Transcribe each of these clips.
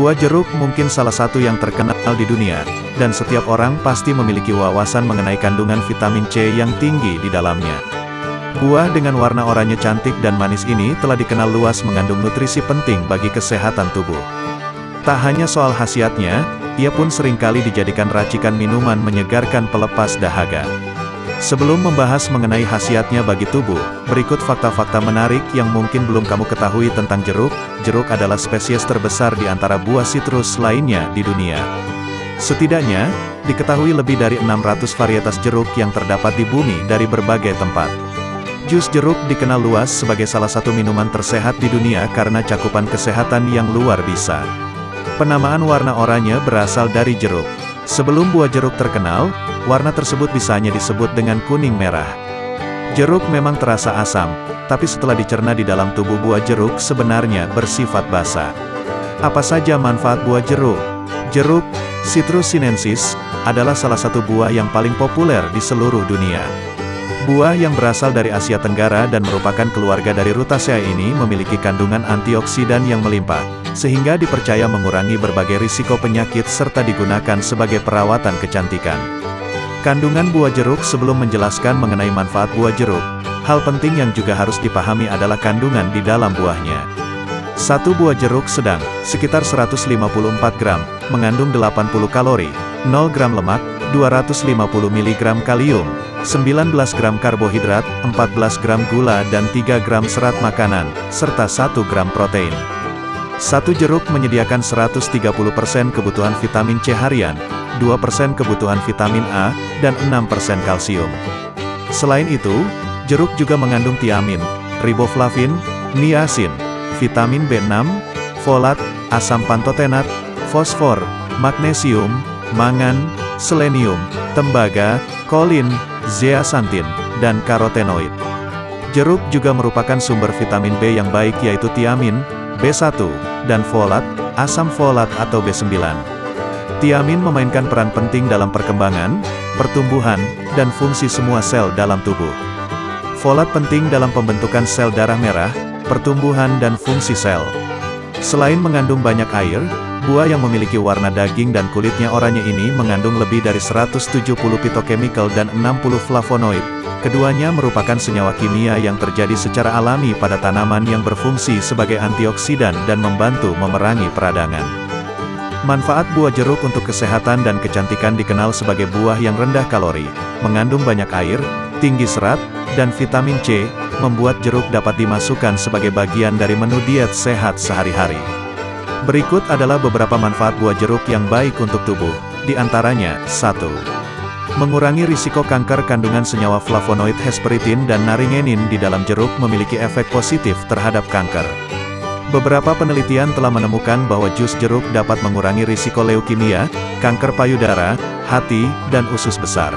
Buah jeruk mungkin salah satu yang terkenal di dunia, dan setiap orang pasti memiliki wawasan mengenai kandungan vitamin C yang tinggi di dalamnya. Buah dengan warna oranye cantik dan manis ini telah dikenal luas mengandung nutrisi penting bagi kesehatan tubuh. Tak hanya soal khasiatnya, ia pun sering kali dijadikan racikan minuman menyegarkan pelepas dahaga. Sebelum membahas mengenai khasiatnya bagi tubuh, berikut fakta-fakta menarik yang mungkin belum kamu ketahui tentang jeruk. Jeruk adalah spesies terbesar di antara buah sitrus lainnya di dunia. Setidaknya, diketahui lebih dari 600 varietas jeruk yang terdapat di bumi dari berbagai tempat. Jus jeruk dikenal luas sebagai salah satu minuman tersehat di dunia karena cakupan kesehatan yang luar biasa. Penamaan warna oranye berasal dari jeruk. Sebelum buah jeruk terkenal, warna tersebut bisa hanya disebut dengan kuning merah. Jeruk memang terasa asam, tapi setelah dicerna di dalam tubuh buah jeruk sebenarnya bersifat basa. Apa saja manfaat buah jeruk? Jeruk, Citrus sinensis, adalah salah satu buah yang paling populer di seluruh dunia. Buah yang berasal dari Asia Tenggara dan merupakan keluarga dari Rutaceae ini memiliki kandungan antioksidan yang melimpah, sehingga dipercaya mengurangi berbagai risiko penyakit serta digunakan sebagai perawatan kecantikan. Kandungan buah jeruk sebelum menjelaskan mengenai manfaat buah jeruk, hal penting yang juga harus dipahami adalah kandungan di dalam buahnya. Satu buah jeruk sedang, sekitar 154 gram, mengandung 80 kalori, 0 gram lemak, 250 mg kalium, 19 gram karbohidrat, 14 gram gula dan 3 gram serat makanan, serta 1 gram protein. Satu jeruk menyediakan 130% kebutuhan vitamin C harian, 2% kebutuhan vitamin A, dan 6% kalsium. Selain itu, jeruk juga mengandung tiamin, riboflavin, niacin, vitamin B6, folat, asam pantotenat, fosfor, magnesium, mangan, selenium, tembaga, kolin, zeaxanthin, dan karotenoid. Jeruk juga merupakan sumber vitamin B yang baik yaitu tiamin, B1, dan folat, asam folat atau B9. Tiamin memainkan peran penting dalam perkembangan, pertumbuhan, dan fungsi semua sel dalam tubuh. Folat penting dalam pembentukan sel darah merah, pertumbuhan dan fungsi sel. Selain mengandung banyak air, buah yang memiliki warna daging dan kulitnya oranye ini mengandung lebih dari 170 phytochemical dan 60 flavonoid. Keduanya merupakan senyawa kimia yang terjadi secara alami pada tanaman yang berfungsi sebagai antioksidan dan membantu memerangi peradangan. Manfaat buah jeruk untuk kesehatan dan kecantikan dikenal sebagai buah yang rendah kalori, mengandung banyak air, tinggi serat, dan vitamin C, membuat jeruk dapat dimasukkan sebagai bagian dari menu diet sehat sehari-hari. Berikut adalah beberapa manfaat buah jeruk yang baik untuk tubuh, di antaranya, 1. Mengurangi risiko kanker kandungan senyawa flavonoid hesperitin dan naringenin di dalam jeruk memiliki efek positif terhadap kanker. Beberapa penelitian telah menemukan bahwa jus jeruk dapat mengurangi risiko leukemia, kanker payudara, hati, dan usus besar.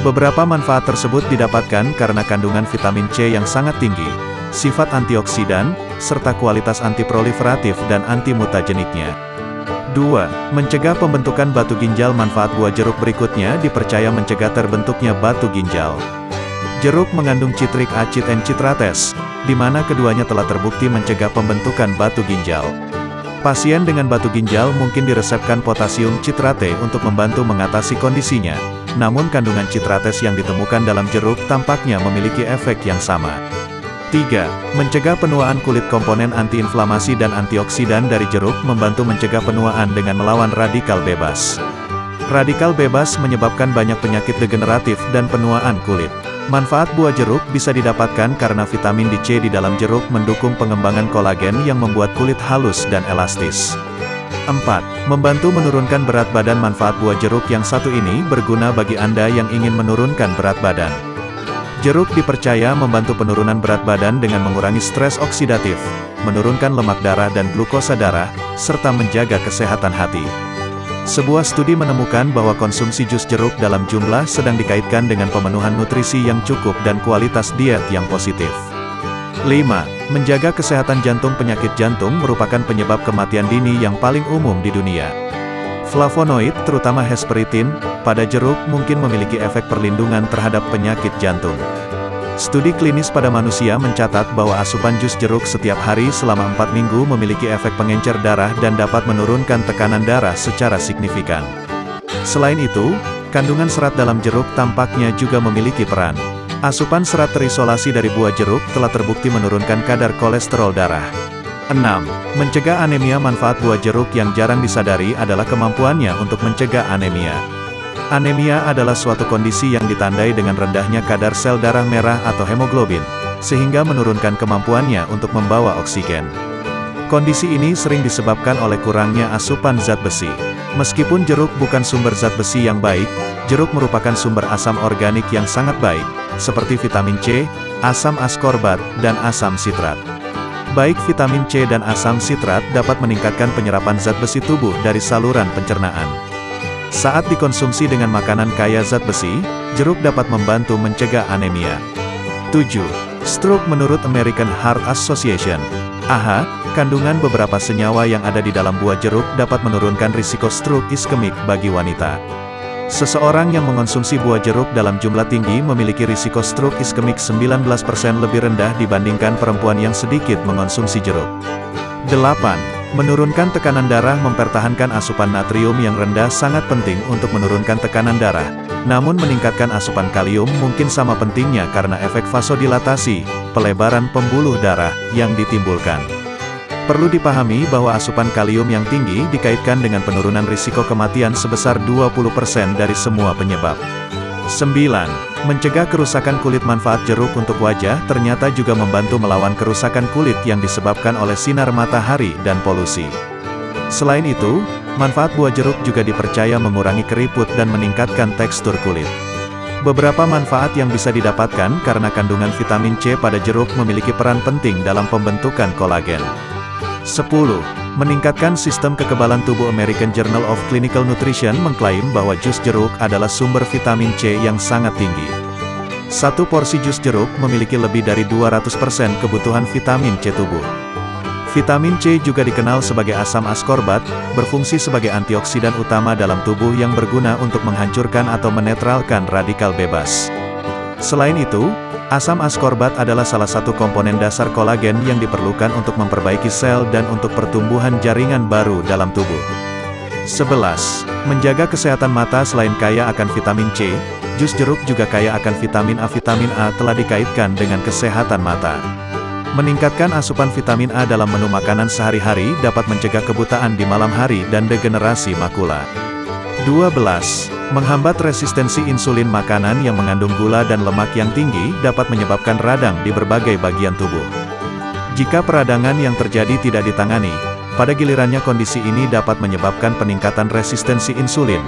Beberapa manfaat tersebut didapatkan karena kandungan vitamin C yang sangat tinggi, sifat antioksidan, serta kualitas antiproliferatif dan antimutageniknya. 2. Mencegah pembentukan batu ginjal Manfaat buah jeruk berikutnya dipercaya mencegah terbentuknya batu ginjal. Jeruk mengandung citrik acid and citrates, di mana keduanya telah terbukti mencegah pembentukan batu ginjal. Pasien dengan batu ginjal mungkin diresepkan potasium citrate untuk membantu mengatasi kondisinya, namun kandungan citrates yang ditemukan dalam jeruk tampaknya memiliki efek yang sama. 3. Mencegah penuaan kulit komponen antiinflamasi dan antioksidan dari jeruk membantu mencegah penuaan dengan melawan radikal bebas. Radikal bebas menyebabkan banyak penyakit degeneratif dan penuaan kulit. Manfaat buah jeruk bisa didapatkan karena vitamin C di dalam jeruk mendukung pengembangan kolagen yang membuat kulit halus dan elastis. 4. Membantu menurunkan berat badan Manfaat buah jeruk yang satu ini berguna bagi Anda yang ingin menurunkan berat badan. Jeruk dipercaya membantu penurunan berat badan dengan mengurangi stres oksidatif, menurunkan lemak darah dan glukosa darah, serta menjaga kesehatan hati. Sebuah studi menemukan bahwa konsumsi jus jeruk dalam jumlah sedang dikaitkan dengan pemenuhan nutrisi yang cukup dan kualitas diet yang positif. 5. Menjaga kesehatan jantung Penyakit jantung merupakan penyebab kematian dini yang paling umum di dunia. Flavonoid, terutama hesperitin, pada jeruk mungkin memiliki efek perlindungan terhadap penyakit jantung. Studi klinis pada manusia mencatat bahwa asupan jus jeruk setiap hari selama 4 minggu memiliki efek pengencer darah dan dapat menurunkan tekanan darah secara signifikan. Selain itu, kandungan serat dalam jeruk tampaknya juga memiliki peran. Asupan serat terisolasi dari buah jeruk telah terbukti menurunkan kadar kolesterol darah. 6. Mencegah anemia Manfaat buah jeruk yang jarang disadari adalah kemampuannya untuk mencegah anemia. Anemia adalah suatu kondisi yang ditandai dengan rendahnya kadar sel darah merah atau hemoglobin, sehingga menurunkan kemampuannya untuk membawa oksigen. Kondisi ini sering disebabkan oleh kurangnya asupan zat besi. Meskipun jeruk bukan sumber zat besi yang baik, jeruk merupakan sumber asam organik yang sangat baik, seperti vitamin C, asam askorbat, dan asam sitrat. Baik vitamin C dan asam sitrat dapat meningkatkan penyerapan zat besi tubuh dari saluran pencernaan. Saat dikonsumsi dengan makanan kaya zat besi, jeruk dapat membantu mencegah anemia. 7. Stroke menurut American Heart Association. AHA, kandungan beberapa senyawa yang ada di dalam buah jeruk dapat menurunkan risiko stroke iskemik bagi wanita. Seseorang yang mengonsumsi buah jeruk dalam jumlah tinggi memiliki risiko stroke iskemik 19% lebih rendah dibandingkan perempuan yang sedikit mengonsumsi jeruk. 8. Menurunkan tekanan darah mempertahankan asupan natrium yang rendah sangat penting untuk menurunkan tekanan darah. Namun meningkatkan asupan kalium mungkin sama pentingnya karena efek vasodilatasi, pelebaran pembuluh darah, yang ditimbulkan. Perlu dipahami bahwa asupan kalium yang tinggi dikaitkan dengan penurunan risiko kematian sebesar 20% dari semua penyebab. 9. Mencegah kerusakan kulit manfaat jeruk untuk wajah ternyata juga membantu melawan kerusakan kulit yang disebabkan oleh sinar matahari dan polusi. Selain itu, manfaat buah jeruk juga dipercaya mengurangi keriput dan meningkatkan tekstur kulit. Beberapa manfaat yang bisa didapatkan karena kandungan vitamin C pada jeruk memiliki peran penting dalam pembentukan kolagen. 10. Meningkatkan sistem kekebalan tubuh American Journal of Clinical Nutrition mengklaim bahwa jus jeruk adalah sumber vitamin C yang sangat tinggi. Satu porsi jus jeruk memiliki lebih dari 200% kebutuhan vitamin C tubuh. Vitamin C juga dikenal sebagai asam askorbat, berfungsi sebagai antioksidan utama dalam tubuh yang berguna untuk menghancurkan atau menetralkan radikal bebas. Selain itu, Asam askorbat adalah salah satu komponen dasar kolagen yang diperlukan untuk memperbaiki sel dan untuk pertumbuhan jaringan baru dalam tubuh. 11. Menjaga kesehatan mata selain kaya akan vitamin C, jus jeruk juga kaya akan vitamin A. Vitamin A telah dikaitkan dengan kesehatan mata. Meningkatkan asupan vitamin A dalam menu makanan sehari-hari dapat mencegah kebutaan di malam hari dan degenerasi makula. 12. Menghambat resistensi insulin makanan yang mengandung gula dan lemak yang tinggi dapat menyebabkan radang di berbagai bagian tubuh. Jika peradangan yang terjadi tidak ditangani, pada gilirannya kondisi ini dapat menyebabkan peningkatan resistensi insulin,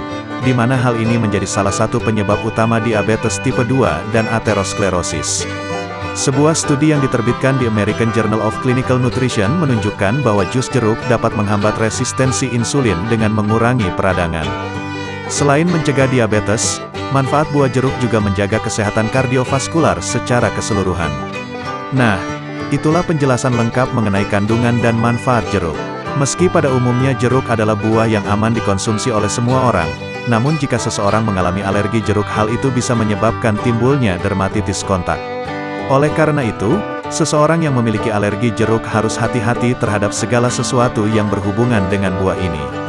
di mana hal ini menjadi salah satu penyebab utama diabetes tipe 2 dan aterosklerosis. Sebuah studi yang diterbitkan di American Journal of Clinical Nutrition menunjukkan bahwa jus jeruk dapat menghambat resistensi insulin dengan mengurangi peradangan. Selain mencegah diabetes, manfaat buah jeruk juga menjaga kesehatan kardiovaskular secara keseluruhan. Nah, itulah penjelasan lengkap mengenai kandungan dan manfaat jeruk. Meski pada umumnya jeruk adalah buah yang aman dikonsumsi oleh semua orang, namun jika seseorang mengalami alergi jeruk hal itu bisa menyebabkan timbulnya dermatitis kontak. Oleh karena itu, seseorang yang memiliki alergi jeruk harus hati-hati terhadap segala sesuatu yang berhubungan dengan buah ini.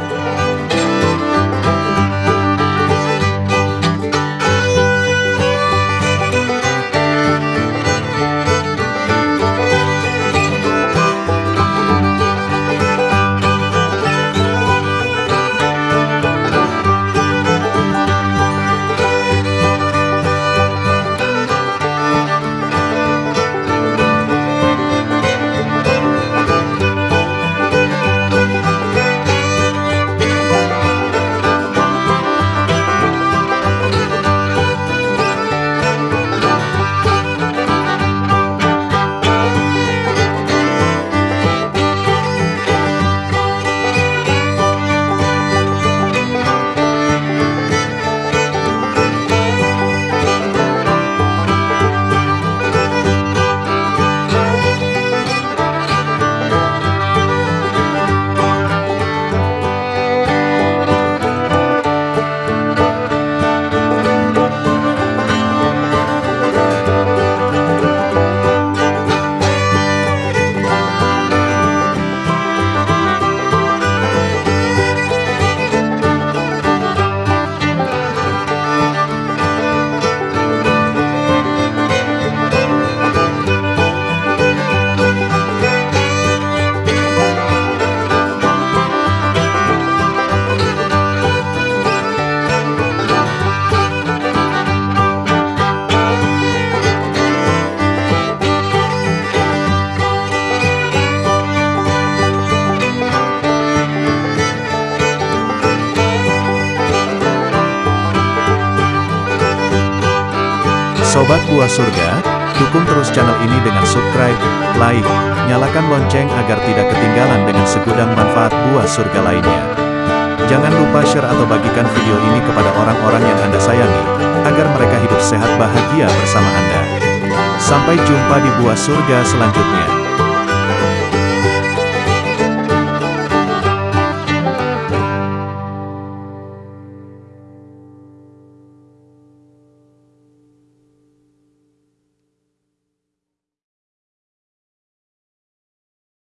Sobat Buah Surga, dukung terus channel ini dengan subscribe, like, nyalakan lonceng agar tidak ketinggalan dengan segudang manfaat Buah Surga lainnya. Jangan lupa share atau bagikan video ini kepada orang-orang yang Anda sayangi, agar mereka hidup sehat bahagia bersama Anda. Sampai jumpa di Buah Surga selanjutnya.